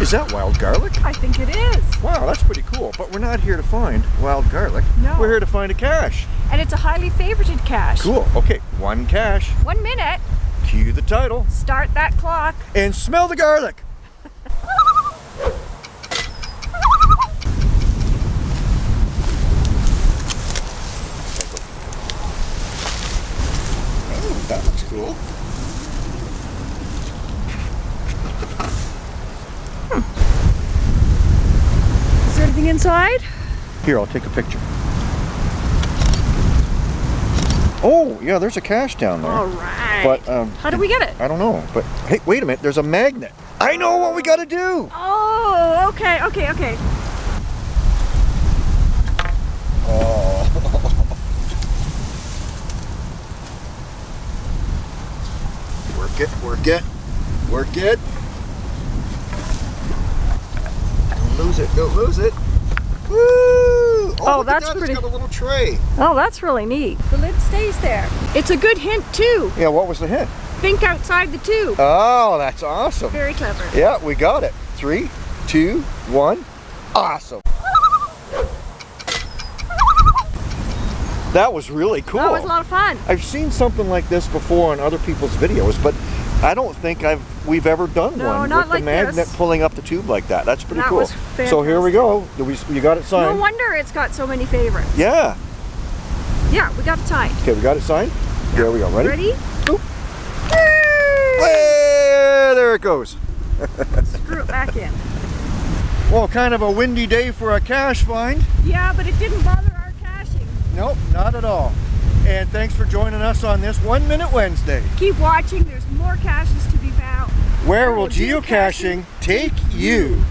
Is that wild garlic? I think it is. Wow, that's pretty cool. But we're not here to find wild garlic. No. We're here to find a cache. And it's a highly favorited cache. Cool. Okay, one cache. One minute. Cue the title. Start that clock. And smell the garlic. Oh, that looks cool. Is there anything inside? Here, I'll take a picture. Oh, yeah, there's a cache down there. All right. But, um, How do we get it? I don't know. But, hey, wait a minute. There's a magnet. I know what we got to do. Oh, okay, okay, okay. Oh. work it, work it, work it. Don't lose it, don't lose it. Oh, at that's that, pretty- It's got a little tray. Oh, that's really neat. The lid stays there. It's a good hint too. Yeah, what was the hint? Think outside the tube. Oh, that's awesome. Very clever. Yeah, we got it. Three, two, one. Awesome. That was really cool. That was a lot of fun. I've seen something like this before on other people's videos, but I don't think I've we've ever done No, one not with like the magnet this. pulling up the tube like that. That's pretty That cool. was So here we go. We, you got it signed. No wonder it's got so many favorites. yeah. Yeah, we got it tied. Okay, we got it signed. Here we go. Ready? Ready? Boop. Way, there it goes. Screw it back in. Well, kind of a windy day for a cache find. Yeah, but it didn't bother our caching. Nope, not at all. And thanks for joining us on this One Minute Wednesday. Keep watching. There's more caches to be found. Where will geocaching take you?